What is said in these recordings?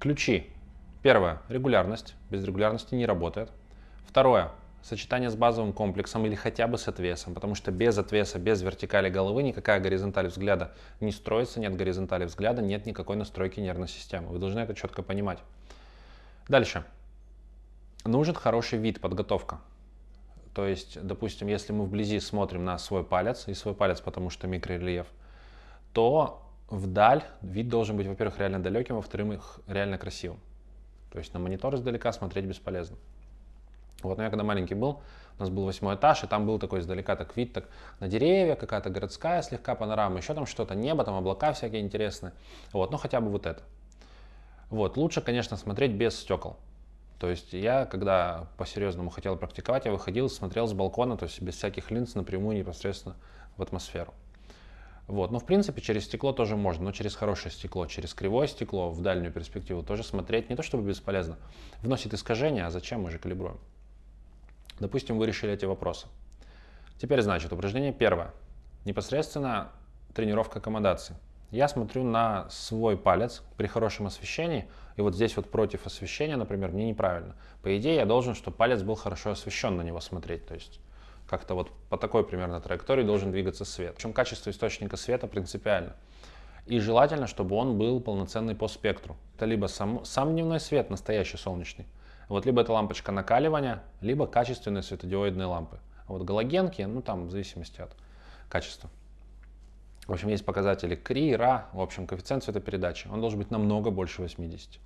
Ключи. Первое. Регулярность. Без регулярности не работает. Второе. Сочетание с базовым комплексом или хотя бы с отвесом, потому что без отвеса, без вертикали головы никакая горизонталь взгляда не строится, нет горизонтали взгляда, нет никакой настройки нервной системы. Вы должны это четко понимать. Дальше. Нужен хороший вид, подготовка. То есть, допустим, если мы вблизи смотрим на свой палец, и свой палец, потому что микрорельеф, то вдаль вид должен быть, во-первых, реально далеким, во-вторых, реально красивым. То есть на монитор издалека смотреть бесполезно. Вот, но я когда маленький был, у нас был восьмой этаж, и там был такой издалека так вид, так на деревья, какая-то городская слегка панорама, еще там что-то, небо, там облака всякие интересные. Вот, ну хотя бы вот это. Вот, лучше, конечно, смотреть без стекол. То есть я, когда по-серьезному хотел практиковать, я выходил, смотрел с балкона, то есть без всяких линз напрямую непосредственно в атмосферу. Вот. Но в принципе через стекло тоже можно, но через хорошее стекло, через кривое стекло в дальнюю перспективу тоже смотреть не то чтобы бесполезно, вносит искажения, а зачем мы же калибруем. Допустим, вы решили эти вопросы. Теперь, значит, упражнение первое. Непосредственно тренировка аккомодации. Я смотрю на свой палец при хорошем освещении, и вот здесь вот против освещения, например, мне неправильно. По идее, я должен, чтобы палец был хорошо освещен на него смотреть, то есть как-то вот по такой примерно траектории должен двигаться свет. Причем качество источника света принципиально. И желательно, чтобы он был полноценный по спектру. Это либо сам, сам дневной свет, настоящий солнечный, вот либо это лампочка накаливания, либо качественные светодиодные лампы. А вот галогенки, ну там в зависимости от качества. В общем, есть показатели КРИ, РА, в общем, коэффициент цветопередачи. Он должен быть намного больше 80.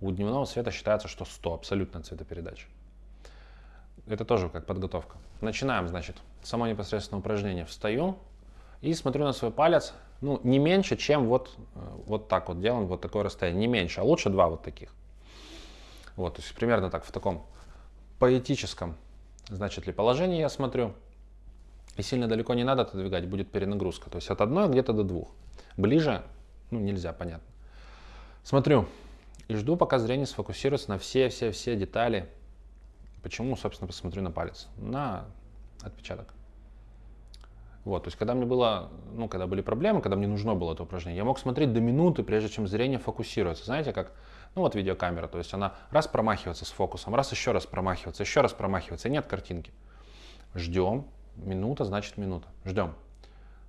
У дневного света считается, что 100, абсолютно цветопередача. Это тоже как подготовка. Начинаем, значит, само непосредственное упражнение. Встаю и смотрю на свой палец, ну, не меньше, чем вот, э, вот так вот делаем, вот такое расстояние. Не меньше, а лучше два вот таких. Вот, то есть примерно так, в таком поэтическом, значит ли, положении я смотрю. И сильно далеко не надо отодвигать, будет перенагрузка. То есть от одной где-то до двух. Ближе, ну, нельзя, понятно. Смотрю и жду, пока зрение сфокусируется на все-все-все детали. Почему, собственно, посмотрю на палец? На отпечаток. Вот, то есть, когда мне было, ну, когда были проблемы, когда мне нужно было это упражнение, я мог смотреть до минуты, прежде чем зрение фокусируется. Знаете, как ну вот видеокамера, то есть она раз промахивается с фокусом, раз еще раз промахивается, еще раз промахивается, и нет картинки. Ждем, минута значит минута, ждем.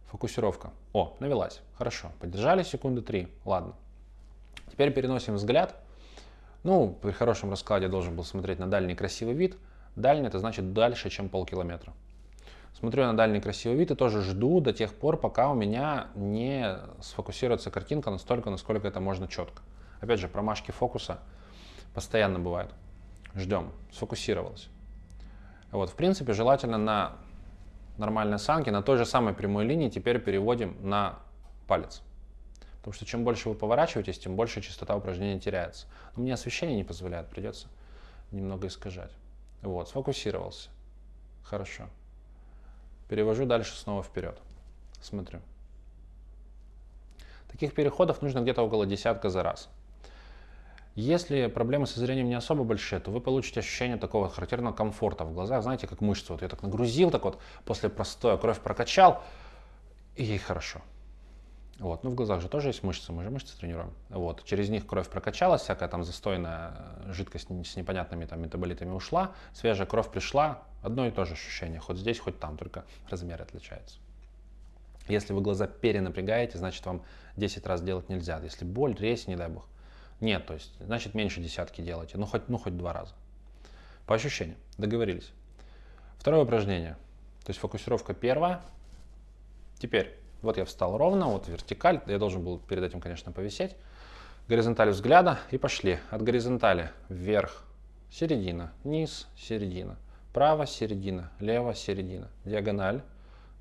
Фокусировка. О, навелась. Хорошо. Подержали секунды три. Ладно. Теперь переносим взгляд. Ну, при хорошем раскладе должен был смотреть на дальний красивый вид. Дальний это значит дальше, чем полкилометра. Смотрю на дальний красивый вид и тоже жду до тех пор, пока у меня не сфокусируется картинка настолько, насколько это можно четко. Опять же, промашки фокуса постоянно бывают. Ждем. Сфокусировался. Вот, в принципе, желательно на нормальной осанке, на той же самой прямой линии теперь переводим на палец. Потому что чем больше вы поворачиваетесь, тем больше частота упражнения теряется. Но мне освещение не позволяет, придется немного искажать. Вот, сфокусировался. Хорошо. Перевожу дальше снова вперед. Смотрю. Таких переходов нужно где-то около десятка за раз. Если проблемы со зрением не особо большие, то вы получите ощущение такого характерного комфорта в глазах. Знаете, как мышцы. Вот я так нагрузил, так вот после простоя кровь прокачал, и ей хорошо. Вот. Ну, в глазах же тоже есть мышцы, мы же мышцы тренируем. Вот. Через них кровь прокачалась, всякая там застойная жидкость с непонятными там метаболитами ушла, свежая кровь пришла, одно и то же ощущение, хоть здесь, хоть там, только размер отличается. Если вы глаза перенапрягаете, значит вам 10 раз делать нельзя. Если боль, резь, не дай бог, нет, то есть, значит, меньше десятки делайте, ну хоть, ну хоть два раза. По ощущениям, договорились. Второе упражнение, то есть фокусировка первая. Теперь, вот я встал ровно, вот вертикаль, я должен был перед этим, конечно, повисеть. Горизонталь взгляда и пошли. От горизонтали вверх, середина, низ, середина, право, середина, лево, середина, диагональ,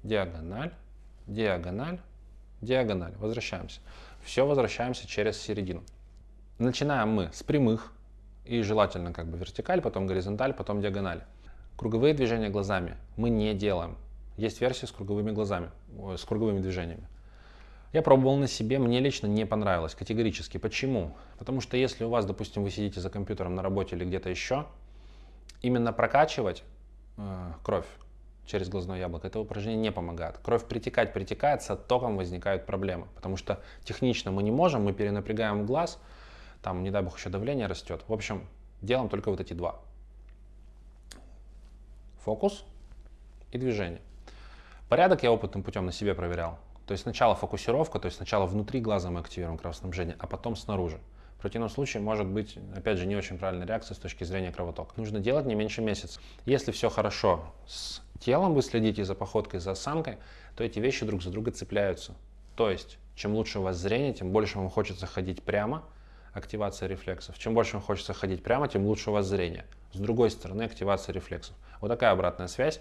диагональ, диагональ, диагональ. Возвращаемся. Все возвращаемся через середину. Начинаем мы с прямых и желательно как бы вертикаль, потом горизонталь, потом диагональ. Круговые движения глазами мы не делаем. Есть версия с круговыми глазами, с круговыми движениями. Я пробовал на себе, мне лично не понравилось категорически. Почему? Потому что если у вас, допустим, вы сидите за компьютером на работе или где-то еще, именно прокачивать э, кровь через глазное яблоко, это упражнение не помогает. Кровь притекать притекает, с оттоком возникают проблемы, потому что технично мы не можем, мы перенапрягаем глаз, там, не дай бог, еще давление растет. В общем, делаем только вот эти два. Фокус и движение. Порядок я опытным путем на себе проверял. То есть сначала фокусировка, то есть сначала внутри глаза мы активируем кровоснабжение, а потом снаружи. В противном случае может быть, опять же, не очень правильная реакция с точки зрения кровотока. Нужно делать не меньше месяца. Если все хорошо с телом, вы следите за походкой, за осанкой, то эти вещи друг за друга цепляются. То есть, чем лучше у вас зрение, тем больше вам хочется ходить прямо, активация рефлексов. Чем больше вам хочется ходить прямо, тем лучше у вас зрение. С другой стороны, активация рефлексов. Вот такая обратная связь.